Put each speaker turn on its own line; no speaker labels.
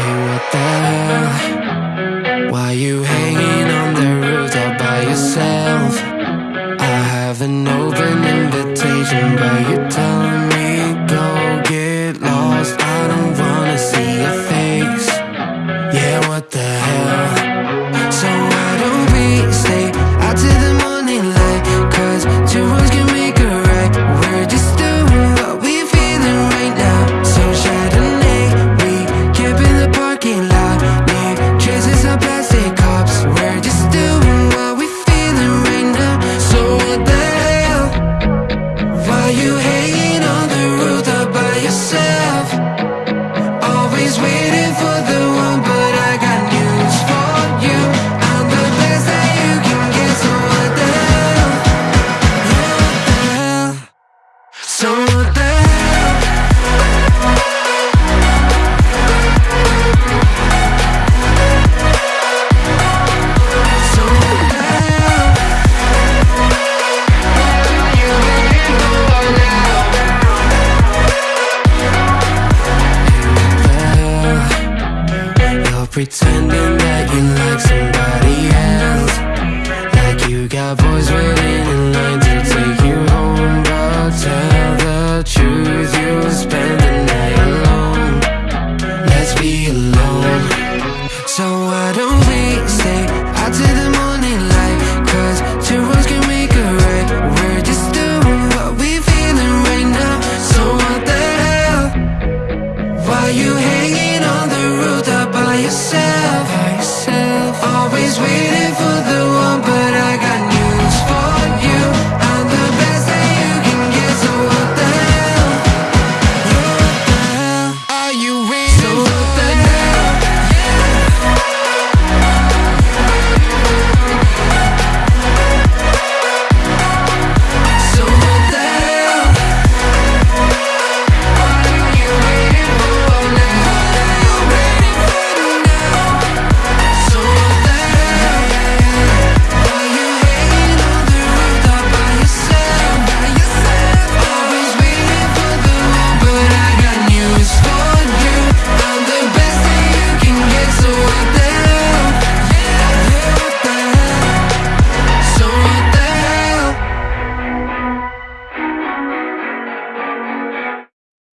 Hey, what the hell? Why you hanging on the roof all by yourself? I have an open invitation, but you're telling You hanging on the roof by yourself. pretending that you like somebody else. Like you got boys waiting in line to take you home But tell the truth, you spend the night alone. Let's be alone. So why don't we stay out to the morning light? Cause two wrongs can make a right. We're just doing what we feeling right now. So what the hell? Why you hanging on the rooftop? yourself, always waiting.